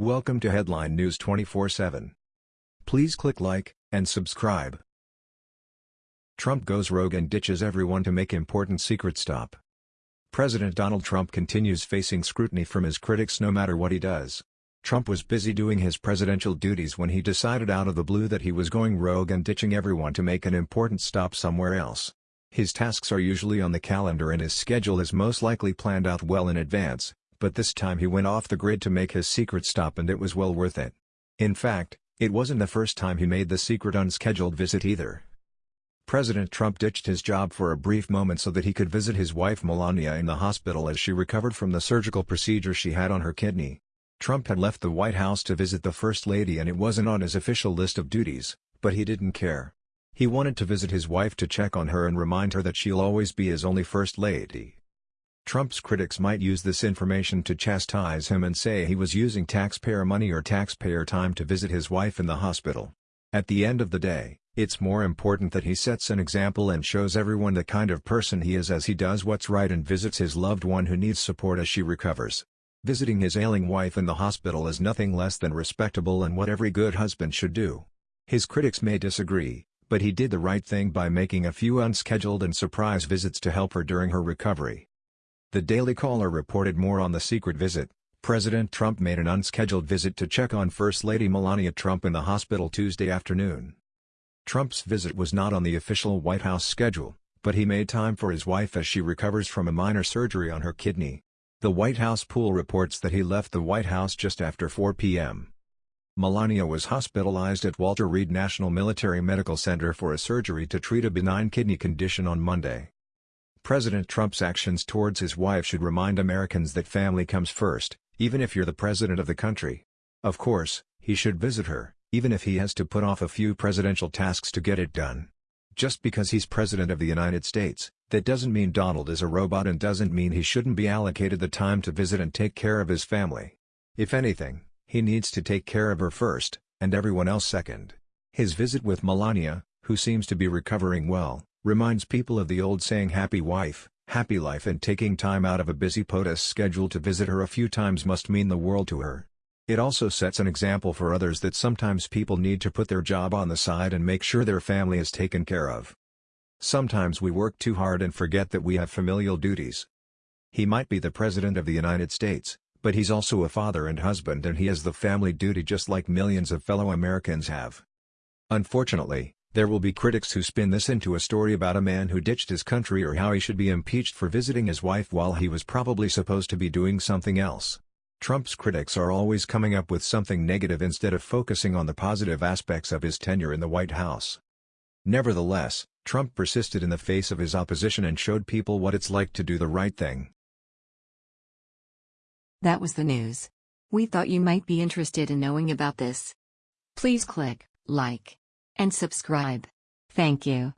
Welcome to Headline News 24/7. Please click like and subscribe. Trump goes rogue and ditches everyone to make important secret stop. President Donald Trump continues facing scrutiny from his critics no matter what he does. Trump was busy doing his presidential duties when he decided out of the blue that he was going rogue and ditching everyone to make an important stop somewhere else. His tasks are usually on the calendar and his schedule is most likely planned out well in advance, but this time he went off the grid to make his secret stop and it was well worth it. In fact, it wasn't the first time he made the secret unscheduled visit either. President Trump ditched his job for a brief moment so that he could visit his wife Melania in the hospital as she recovered from the surgical procedure she had on her kidney. Trump had left the White House to visit the First Lady and it wasn't on his official list of duties, but he didn't care. He wanted to visit his wife to check on her and remind her that she'll always be his only First Lady. Trump's critics might use this information to chastise him and say he was using taxpayer money or taxpayer time to visit his wife in the hospital. At the end of the day, it's more important that he sets an example and shows everyone the kind of person he is as he does what's right and visits his loved one who needs support as she recovers. Visiting his ailing wife in the hospital is nothing less than respectable and what every good husband should do. His critics may disagree, but he did the right thing by making a few unscheduled and surprise visits to help her during her recovery. The Daily Caller reported more on the secret visit. President Trump made an unscheduled visit to check on First Lady Melania Trump in the hospital Tuesday afternoon. Trump's visit was not on the official White House schedule, but he made time for his wife as she recovers from a minor surgery on her kidney. The White House pool reports that he left the White House just after 4 p.m. Melania was hospitalized at Walter Reed National Military Medical Center for a surgery to treat a benign kidney condition on Monday. President Trump's actions towards his wife should remind Americans that family comes first, even if you're the president of the country. Of course, he should visit her, even if he has to put off a few presidential tasks to get it done. Just because he's president of the United States, that doesn't mean Donald is a robot and doesn't mean he shouldn't be allocated the time to visit and take care of his family. If anything, he needs to take care of her first, and everyone else second. His visit with Melania, who seems to be recovering well, reminds people of the old saying happy wife, happy life and taking time out of a busy POTUS schedule to visit her a few times must mean the world to her. It also sets an example for others that sometimes people need to put their job on the side and make sure their family is taken care of. Sometimes we work too hard and forget that we have familial duties. He might be the President of the United States, but he's also a father and husband and he has the family duty just like millions of fellow Americans have. Unfortunately, there will be critics who spin this into a story about a man who ditched his country or how he should be impeached for visiting his wife while he was probably supposed to be doing something else. Trump's critics are always coming up with something negative instead of focusing on the positive aspects of his tenure in the White House. Nevertheless, Trump persisted in the face of his opposition and showed people what it's like to do the right thing. That was the news. We thought you might be interested in knowing about this. Please click like and subscribe. Thank you.